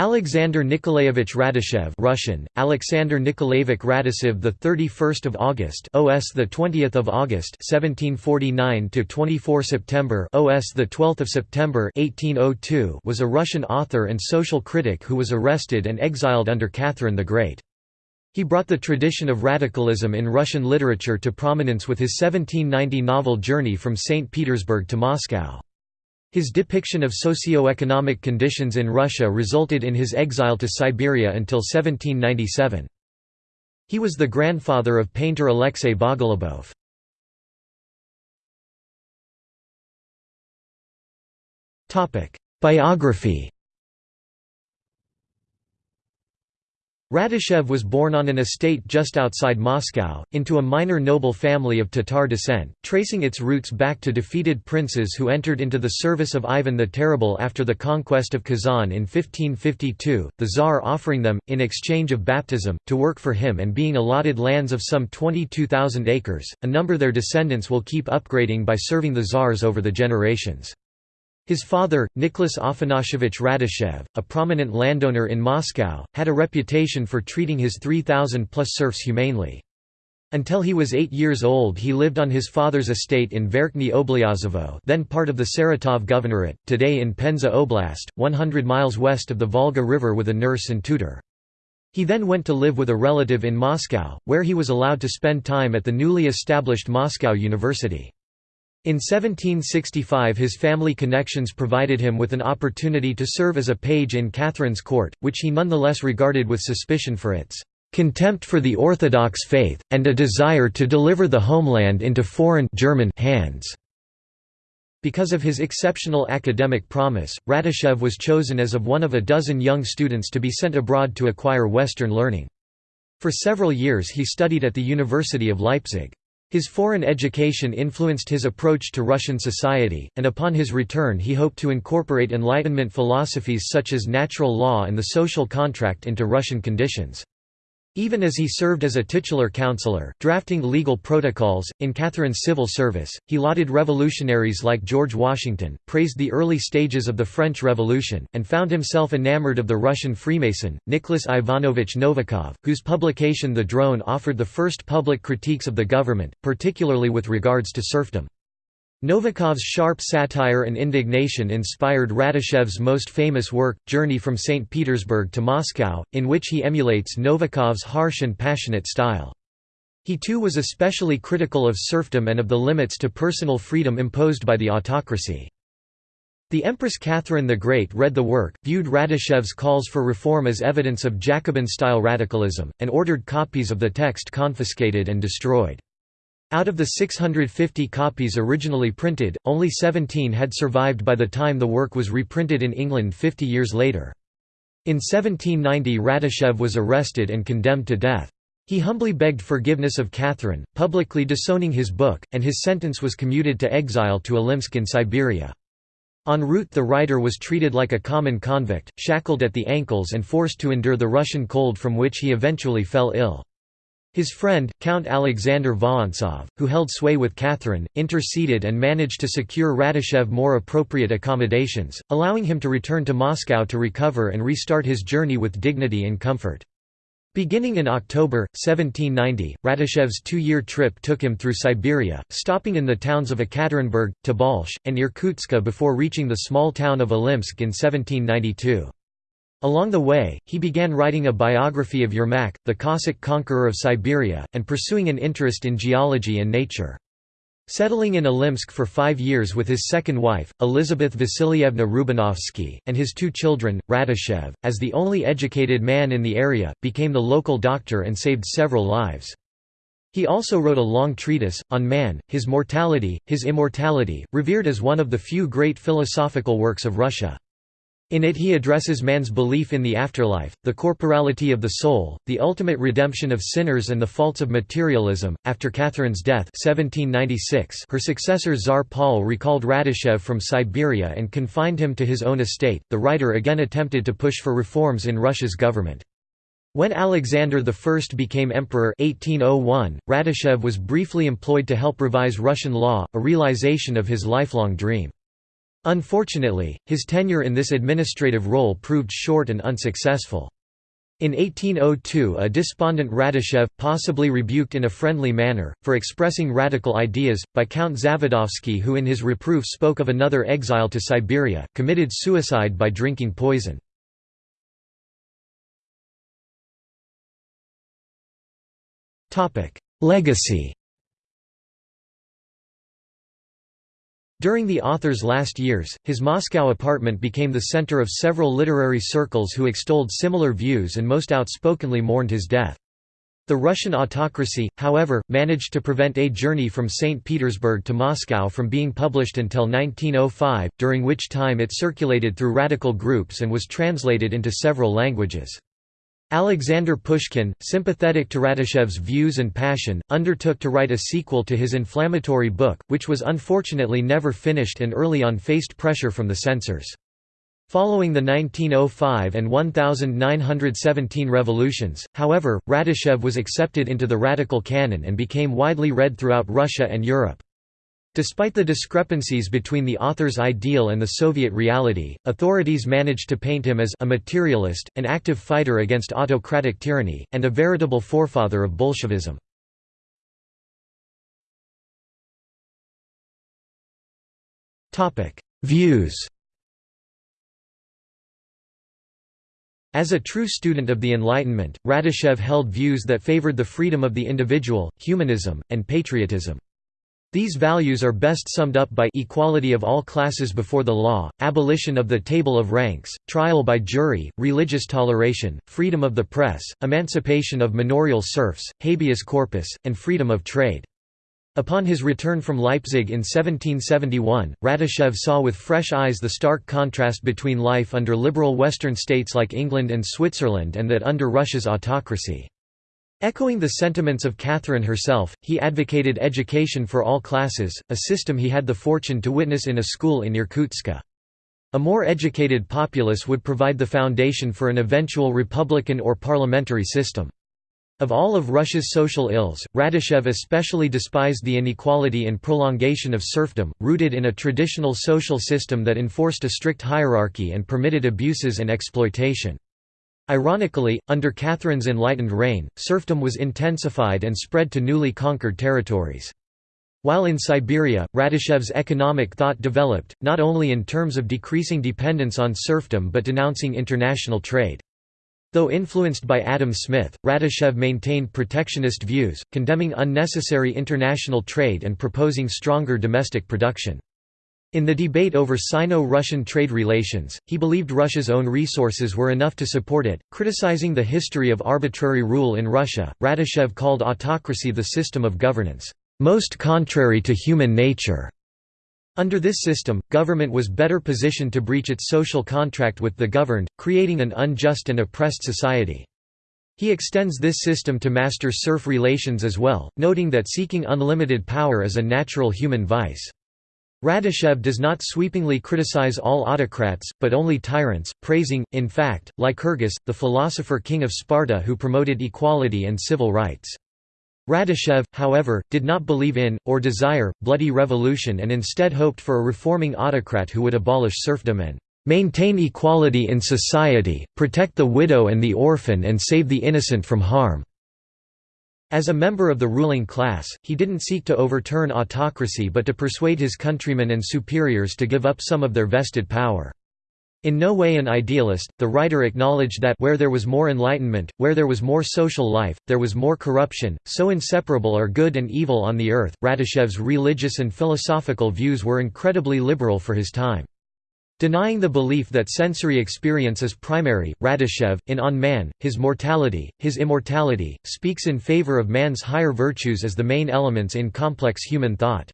Alexander Nikolaevich Radishchev Russian Alexander Nikolaevich Radishchev the 31st of August OS the 20th of August 1749 to 24 September OS the 12th of September 1802 was a Russian author and social critic who was arrested and exiled under Catherine the Great. He brought the tradition of radicalism in Russian literature to prominence with his 1790 novel Journey from St Petersburg to Moscow his depiction of socio-economic conditions in Russia resulted in his exile to Siberia until 1797. He was the grandfather of painter Alexei Bogolyubov. Biography Radishchev was born on an estate just outside Moscow, into a minor noble family of Tatar descent, tracing its roots back to defeated princes who entered into the service of Ivan the Terrible after the conquest of Kazan in 1552, the Tsar offering them, in exchange of baptism, to work for him and being allotted lands of some 22,000 acres, a number their descendants will keep upgrading by serving the Tsars over the generations. His father, Nicholas Afanasievich Radishchev, a prominent landowner in Moscow, had a reputation for treating his 3,000-plus serfs humanely. Until he was eight years old he lived on his father's estate in Verkhny Oblyazovo then part of the Saratov Governorate, today in Penza Oblast, 100 miles west of the Volga River with a nurse and tutor. He then went to live with a relative in Moscow, where he was allowed to spend time at the newly established Moscow University. In 1765 his family connections provided him with an opportunity to serve as a page in Catherine's court, which he nonetheless regarded with suspicion for its "...contempt for the Orthodox faith, and a desire to deliver the homeland into foreign German hands." Because of his exceptional academic promise, Radishchev was chosen as of one of a dozen young students to be sent abroad to acquire Western learning. For several years he studied at the University of Leipzig. His foreign education influenced his approach to Russian society, and upon his return he hoped to incorporate Enlightenment philosophies such as natural law and the social contract into Russian conditions. Even as he served as a titular counselor, drafting legal protocols, in Catherine's civil service, he lauded revolutionaries like George Washington, praised the early stages of the French Revolution, and found himself enamored of the Russian Freemason, Nicholas Ivanovich Novikov, whose publication The Drone offered the first public critiques of the government, particularly with regards to serfdom. Novikov's sharp satire and indignation inspired Radishchev's most famous work, Journey from St. Petersburg to Moscow, in which he emulates Novikov's harsh and passionate style. He too was especially critical of serfdom and of the limits to personal freedom imposed by the autocracy. The Empress Catherine the Great read the work, viewed Radishchev's calls for reform as evidence of Jacobin-style radicalism, and ordered copies of the text confiscated and destroyed. Out of the 650 copies originally printed, only 17 had survived by the time the work was reprinted in England 50 years later. In 1790 Radishchev was arrested and condemned to death. He humbly begged forgiveness of Catherine, publicly disowning his book, and his sentence was commuted to exile to Ilimsk in Siberia. En route the writer was treated like a common convict, shackled at the ankles and forced to endure the Russian cold from which he eventually fell ill. His friend, Count Alexander Vorontsov, who held sway with Catherine, interceded and managed to secure Radishchev more appropriate accommodations, allowing him to return to Moscow to recover and restart his journey with dignity and comfort. Beginning in October, 1790, Radishchev's two-year trip took him through Siberia, stopping in the towns of Ekaterinburg, Tobolsk, and Irkutsk before reaching the small town of Ilimsk in 1792. Along the way, he began writing a biography of Yermak, the Cossack conqueror of Siberia, and pursuing an interest in geology and nature. Settling in Ilimsk for five years with his second wife, Elizabeth Vasilievna Rubanovsky, and his two children, Radishchev, as the only educated man in the area, became the local doctor and saved several lives. He also wrote a long treatise, on man, his mortality, his immortality, revered as one of the few great philosophical works of Russia. In it he addresses man's belief in the afterlife, the corporality of the soul, the ultimate redemption of sinners and the faults of materialism. After Catherine's death 1796, her successor Tsar Paul recalled Radishchev from Siberia and confined him to his own estate. The writer again attempted to push for reforms in Russia's government. When Alexander I became emperor 1801, Radishchev was briefly employed to help revise Russian law, a realization of his lifelong dream. Unfortunately, his tenure in this administrative role proved short and unsuccessful. In 1802 a despondent Radishchev, possibly rebuked in a friendly manner, for expressing radical ideas, by Count Zavadovsky who in his reproof spoke of another exile to Siberia, committed suicide by drinking poison. Legacy During the author's last years, his Moscow apartment became the center of several literary circles who extolled similar views and most outspokenly mourned his death. The Russian autocracy, however, managed to prevent A Journey from St. Petersburg to Moscow from being published until 1905, during which time it circulated through radical groups and was translated into several languages. Alexander Pushkin, sympathetic to Radishchev's views and passion, undertook to write a sequel to his inflammatory book, which was unfortunately never finished and early on faced pressure from the censors. Following the 1905 and 1917 revolutions, however, Radishchev was accepted into the radical canon and became widely read throughout Russia and Europe. Despite the discrepancies between the author's ideal and the Soviet reality, authorities managed to paint him as a materialist, an active fighter against autocratic tyranny, and a veritable forefather of Bolshevism. Views As a true student of the Enlightenment, Radishchev held views that favored the freedom of the individual, humanism, and patriotism. These values are best summed up by equality of all classes before the law, abolition of the table of ranks, trial by jury, religious toleration, freedom of the press, emancipation of manorial serfs, habeas corpus, and freedom of trade. Upon his return from Leipzig in 1771, Radishchev saw with fresh eyes the stark contrast between life under liberal Western states like England and Switzerland and that under Russia's autocracy. Echoing the sentiments of Catherine herself, he advocated education for all classes, a system he had the fortune to witness in a school in Irkutsk. A more educated populace would provide the foundation for an eventual republican or parliamentary system. Of all of Russia's social ills, Radishchev especially despised the inequality and prolongation of serfdom, rooted in a traditional social system that enforced a strict hierarchy and permitted abuses and exploitation. Ironically, under Catherine's enlightened reign, serfdom was intensified and spread to newly conquered territories. While in Siberia, Radishchev's economic thought developed, not only in terms of decreasing dependence on serfdom but denouncing international trade. Though influenced by Adam Smith, Radishchev maintained protectionist views, condemning unnecessary international trade and proposing stronger domestic production. In the debate over Sino-Russian trade relations, he believed Russia's own resources were enough to support it. Criticizing the history of arbitrary rule in Russia, Radishchev called autocracy the system of governance, most contrary to human nature. Under this system, government was better positioned to breach its social contract with the governed, creating an unjust and oppressed society. He extends this system to master-serf relations as well, noting that seeking unlimited power is a natural human vice. Radishchev does not sweepingly criticize all autocrats, but only tyrants, praising, in fact, Lycurgus, the philosopher king of Sparta who promoted equality and civil rights. Radishchev, however, did not believe in, or desire, bloody revolution and instead hoped for a reforming autocrat who would abolish serfdom and "...maintain equality in society, protect the widow and the orphan and save the innocent from harm." As a member of the ruling class, he didn't seek to overturn autocracy but to persuade his countrymen and superiors to give up some of their vested power. In no way an idealist, the writer acknowledged that where there was more enlightenment, where there was more social life, there was more corruption, so inseparable are good and evil on the earth. Radishchev's religious and philosophical views were incredibly liberal for his time. Denying the belief that sensory experience is primary, Radishchev, in On Man, His Mortality, His Immortality, speaks in favor of man's higher virtues as the main elements in complex human thought.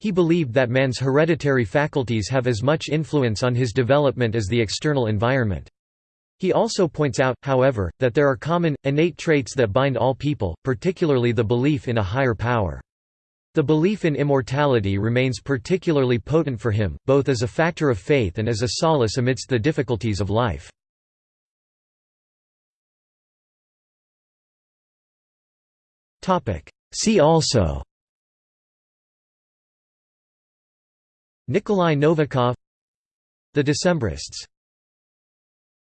He believed that man's hereditary faculties have as much influence on his development as the external environment. He also points out, however, that there are common, innate traits that bind all people, particularly the belief in a higher power. The belief in immortality remains particularly potent for him, both as a factor of faith and as a solace amidst the difficulties of life. See also Nikolai Novikov The Decembrists